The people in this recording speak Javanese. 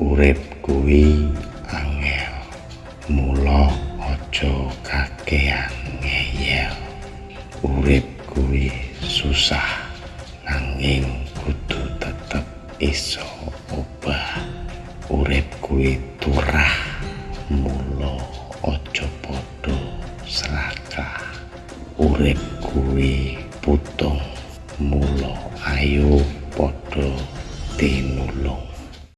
urip kuwi angel. Mula aja kakean ngeyel. Urip kuwi susah nanging kudu tetep iso obah. Urip kuwi turah. Mula aja padha serakah. urip kuwi putung. Mula ayo padha tinulung.